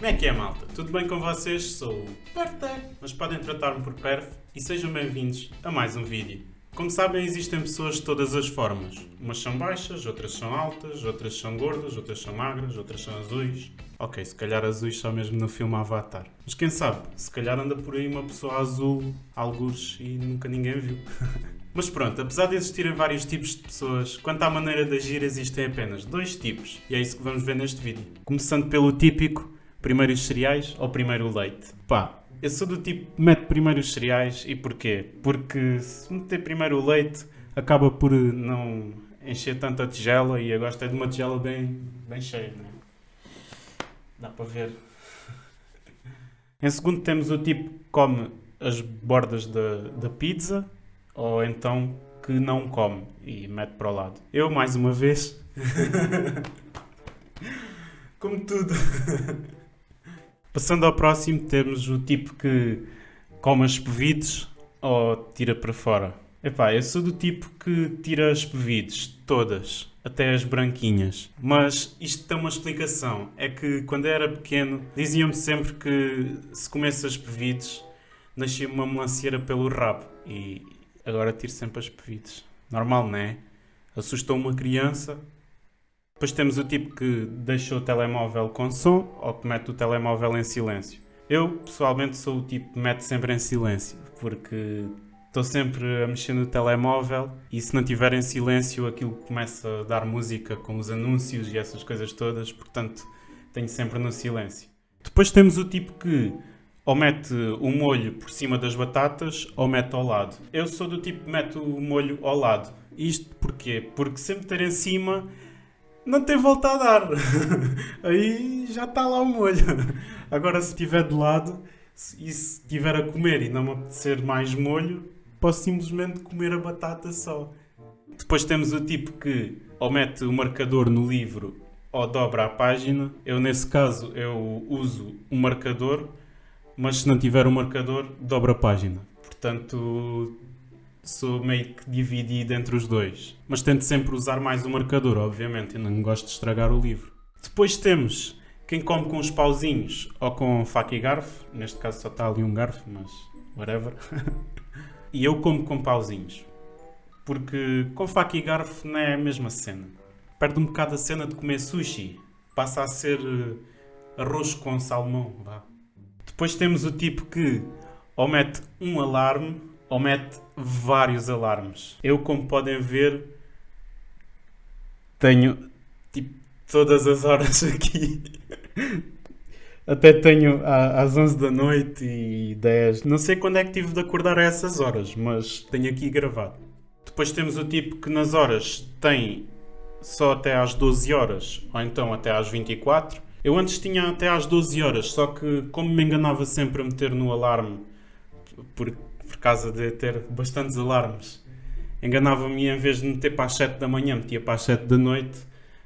Como é que é, malta? Tudo bem com vocês? Sou o Perfect, mas podem tratar-me por Perf e sejam bem-vindos a mais um vídeo. Como sabem, existem pessoas de todas as formas. Umas são baixas, outras são altas, outras são gordas, outras são magras, outras são azuis. Ok, se calhar azuis só mesmo no filme Avatar. Mas quem sabe, se calhar anda por aí uma pessoa azul, algures, e nunca ninguém viu. Mas pronto, apesar de existirem vários tipos de pessoas, quanto à maneira de agir existem apenas dois tipos. E é isso que vamos ver neste vídeo. Começando pelo típico, primeiro os cereais ou primeiro o leite? Pá, eu sou do tipo que mete primeiro os cereais e porquê? Porque se meter primeiro o leite acaba por não encher tanta tigela e eu gosto é de uma tigela bem, bem cheia, né? Dá para ver. Em segundo temos o tipo que come as bordas da, da pizza ou então que não come e mete para o lado. Eu, mais uma vez, como tudo. Passando ao próximo, temos o tipo que come as pevides ou tira para fora. Epá, eu sou do tipo que tira as pevides, todas, até as branquinhas. Mas isto tem uma explicação. É que quando eu era pequeno, diziam-me sempre que se comesse as pevides, nascia uma melancia pelo rabo. E agora tiro sempre as pevides. Normal, não é? Assustou uma criança, depois temos o tipo que deixa o telemóvel com som ou que mete o telemóvel em silêncio. Eu, pessoalmente, sou o tipo que mete sempre em silêncio, porque estou sempre a mexer no telemóvel e se não tiver em silêncio aquilo começa a dar música com os anúncios e essas coisas todas, portanto tenho sempre no silêncio. Depois temos o tipo que ou mete o molho por cima das batatas ou mete ao lado. Eu sou do tipo que mete o molho ao lado. Isto porquê? Porque se meter em cima não tem volta a dar. Aí já está lá o molho. Agora, se estiver de lado e se estiver a comer e não me apetecer mais molho, posso simplesmente comer a batata só. Depois temos o tipo que ou mete o marcador no livro ou dobra a página. Eu, nesse caso, eu uso o marcador, mas se não tiver o marcador, dobra a página. Portanto, sou meio que dividido entre os dois. Mas tento sempre usar mais o marcador, obviamente, eu não gosto de estragar o livro. Depois temos quem come com os pauzinhos ou com faca e garfo. Neste caso só está ali um garfo, mas whatever. e eu como com pauzinhos. Porque com faca e garfo não é a mesma cena. Perde um bocado a cena de comer sushi. Passa a ser uh, arroz com salmão. Vá. Depois temos o tipo que ou mete um alarme ou mete vários alarmes. Eu, como podem ver, tenho tipo todas as horas aqui. Até tenho às 11 da noite e 10. Não sei quando é que tive de acordar a essas horas, mas tenho aqui gravado. Depois temos o tipo que nas horas tem só até às 12 horas, ou então até às 24. Eu antes tinha até às 12 horas, só que como me enganava sempre a meter no alarme, porque por causa de ter bastantes alarmes. Enganava-me em vez de meter para as 7 da manhã, metia para as 7 da noite.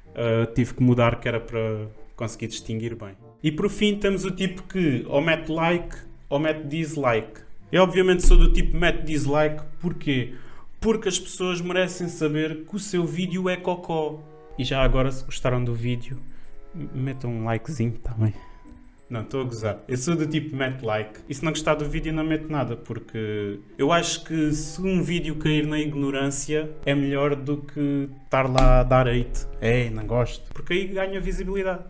Uh, tive que mudar que era para conseguir distinguir bem. E por fim temos o tipo que ou mete like ou mete dislike. Eu obviamente sou do tipo mete dislike, porquê? Porque as pessoas merecem saber que o seu vídeo é cocó. E já agora se gostaram do vídeo, metam um likezinho também. Não, estou a gozar. Eu sou do tipo mete like. E se não gostar do vídeo não mete nada, porque eu acho que se um vídeo cair na ignorância é melhor do que estar lá a dar hate. É, não gosto. Porque aí ganha visibilidade.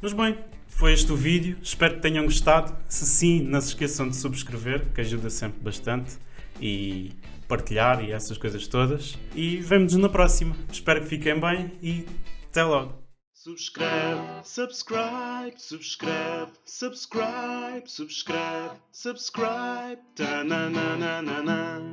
Mas bem, foi este o vídeo. Espero que tenham gostado. Se sim, não se esqueçam de subscrever, que ajuda sempre bastante. E partilhar e essas coisas todas. E vemo-nos na próxima. Espero que fiquem bem e até logo. Subscribe, subscribe, subscribe, subscribe, subscribe, subscribe. Ta na na na na na.